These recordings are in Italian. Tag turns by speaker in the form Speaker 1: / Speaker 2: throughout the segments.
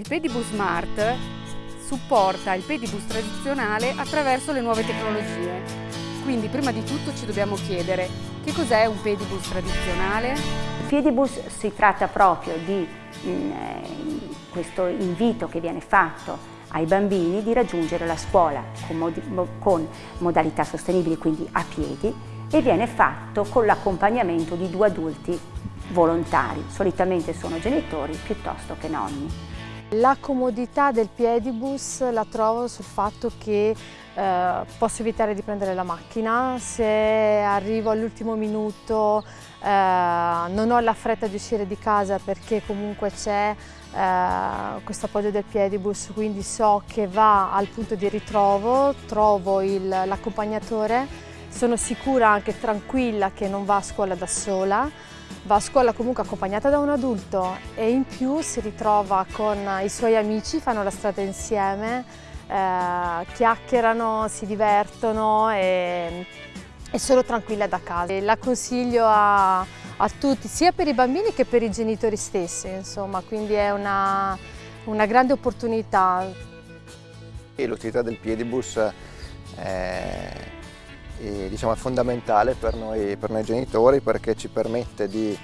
Speaker 1: Il Pedibus Smart supporta il Pedibus tradizionale attraverso le nuove tecnologie. Quindi prima di tutto ci dobbiamo chiedere che cos'è un Pedibus tradizionale?
Speaker 2: Il Pedibus si tratta proprio di in, eh, questo invito che viene fatto ai bambini di raggiungere la scuola con, mod con modalità sostenibili, quindi a piedi, e viene fatto con l'accompagnamento di due adulti volontari, solitamente sono genitori piuttosto che nonni.
Speaker 3: La comodità del piedibus la trovo sul fatto che eh, posso evitare di prendere la macchina, se arrivo all'ultimo minuto eh, non ho la fretta di uscire di casa perché comunque c'è eh, questo appoggio del piedibus, quindi so che va al punto di ritrovo, trovo l'accompagnatore, sono sicura anche tranquilla che non va a scuola da sola, va a scuola comunque accompagnata da un adulto e in più si ritrova con i suoi amici, fanno la strada insieme, eh, chiacchierano, si divertono e, e sono tranquilla da casa. E la consiglio a, a, tutti, sia per i bambini che per i genitori stessi, insomma, quindi è una, una grande opportunità.
Speaker 4: L'utilità del piedibus è e, diciamo, è fondamentale per noi, per noi, genitori perché ci permette di,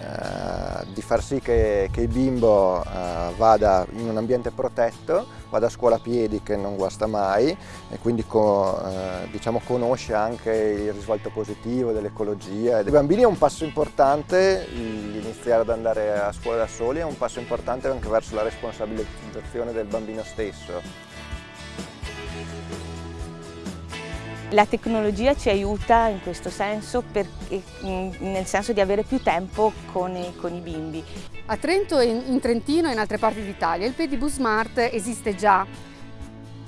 Speaker 4: eh, di far sì che, che il bimbo eh, vada in un ambiente protetto, vada a scuola a piedi che non guasta mai e quindi co, eh, diciamo, conosce anche il risvolto positivo dell'ecologia. I bambini è un passo importante, iniziare ad andare a scuola da soli è un passo importante anche verso la responsabilizzazione del bambino stesso.
Speaker 5: La tecnologia ci aiuta in questo senso, perché, nel senso di avere più tempo con i, con i bimbi.
Speaker 1: A Trento, in Trentino e in altre parti d'Italia il Pedibus Smart esiste già.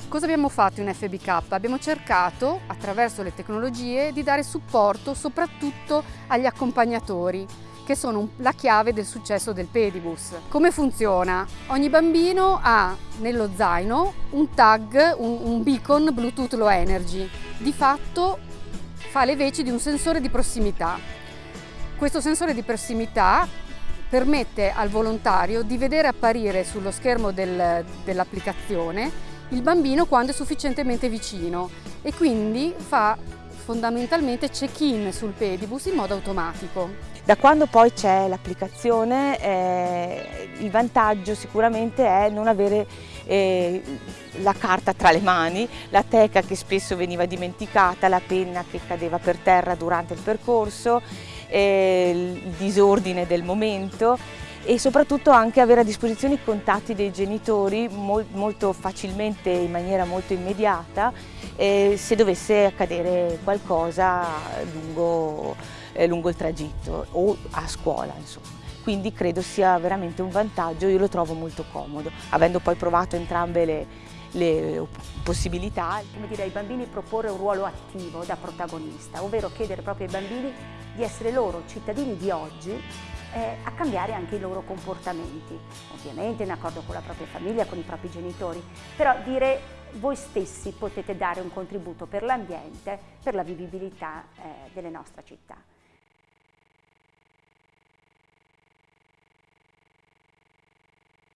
Speaker 1: Cosa abbiamo fatto in FBK? Abbiamo cercato, attraverso le tecnologie, di dare supporto soprattutto agli accompagnatori che sono la chiave del successo del Pedibus. Come funziona? Ogni bambino ha nello zaino un tag, un, un beacon Bluetooth Low Energy. Di fatto fa le veci di un sensore di prossimità. Questo sensore di prossimità permette al volontario di vedere apparire sullo schermo del, dell'applicazione il bambino quando è sufficientemente vicino e quindi fa fondamentalmente check-in sul pedibus in modo automatico.
Speaker 5: Da quando poi c'è l'applicazione eh, il vantaggio sicuramente è non avere la carta tra le mani, la teca che spesso veniva dimenticata, la penna che cadeva per terra durante il percorso, eh, il disordine del momento e soprattutto anche avere a disposizione i contatti dei genitori mol molto facilmente, in maniera molto immediata, eh, se dovesse accadere qualcosa lungo, eh, lungo il tragitto o a scuola insomma quindi credo sia veramente un vantaggio, io lo trovo molto comodo, avendo poi provato entrambe le, le possibilità.
Speaker 2: Come dire ai bambini proporre un ruolo attivo da protagonista, ovvero chiedere proprio ai bambini di essere loro cittadini di oggi eh, a cambiare anche i loro comportamenti, ovviamente in accordo con la propria famiglia, con i propri genitori, però dire voi stessi potete dare un contributo per l'ambiente, per la vivibilità eh, delle nostre città.